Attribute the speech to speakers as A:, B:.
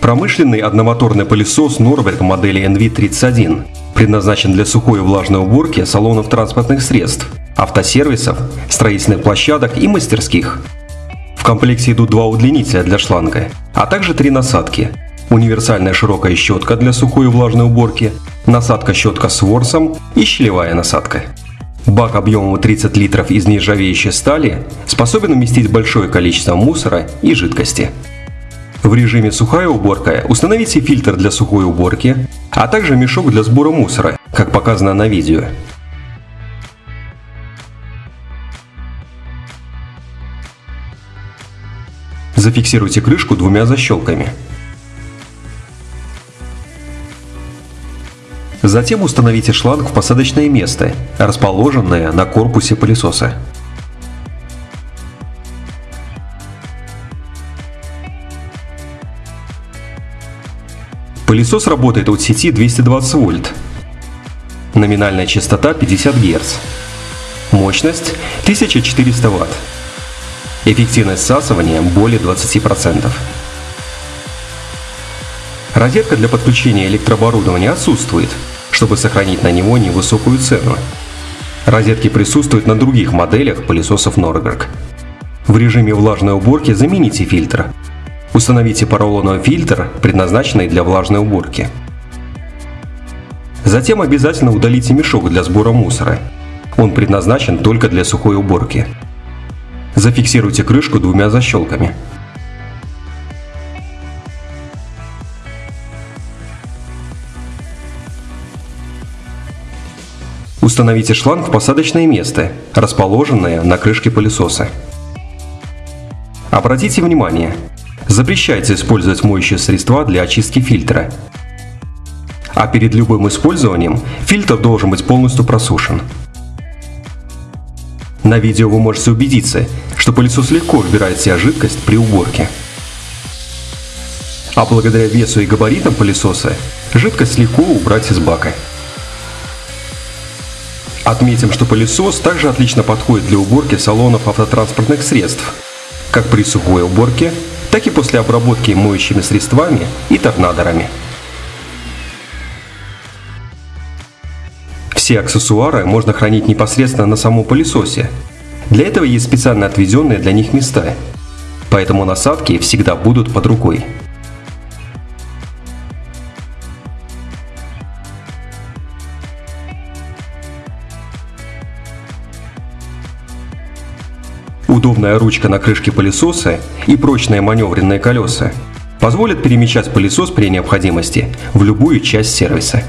A: Промышленный одномоторный пылесос Norberg модели NV31 предназначен для сухой и влажной уборки салонов транспортных средств, автосервисов, строительных площадок и мастерских. В комплекте идут два удлинителя для шланга, а также три насадки. Универсальная широкая щетка для сухой и влажной уборки, насадка-щетка с ворсом и щелевая насадка. Бак объемом 30 литров из нержавеющей стали способен уместить большое количество мусора и жидкости. В режиме сухая уборка установите фильтр для сухой уборки, а также мешок для сбора мусора, как показано на видео. Зафиксируйте крышку двумя защелками. Затем установите шланг в посадочное место, расположенное на корпусе пылесоса. Пылесос работает от сети 220 вольт. Номинальная частота 50 Гц. Мощность 1400 Вт. Эффективность всасывания более 20%. Розетка для подключения электрооборудования отсутствует, чтобы сохранить на него невысокую цену. Розетки присутствуют на других моделях пылесосов Norberg. В режиме влажной уборки замените фильтр, Установите поролоновый фильтр, предназначенный для влажной уборки. Затем обязательно удалите мешок для сбора мусора. Он предназначен только для сухой уборки. Зафиксируйте крышку двумя защелками. Установите шланг в посадочное место, расположенное на крышке пылесоса. Обратите внимание, Запрещается использовать моющие средства для очистки фильтра. А перед любым использованием фильтр должен быть полностью просушен. На видео вы можете убедиться, что пылесос легко вбирает в себя жидкость при уборке. А благодаря весу и габаритам пылесоса, жидкость легко убрать из бака. Отметим, что пылесос также отлично подходит для уборки салонов автотранспортных средств, как при сухой уборке, так и после обработки моющими средствами и торнадорами. Все аксессуары можно хранить непосредственно на самом пылесосе. Для этого есть специально отведенные для них места, поэтому насадки всегда будут под рукой. Удобная ручка на крышке пылесоса и прочные маневренные колеса позволят перемещать пылесос при необходимости в любую часть сервиса.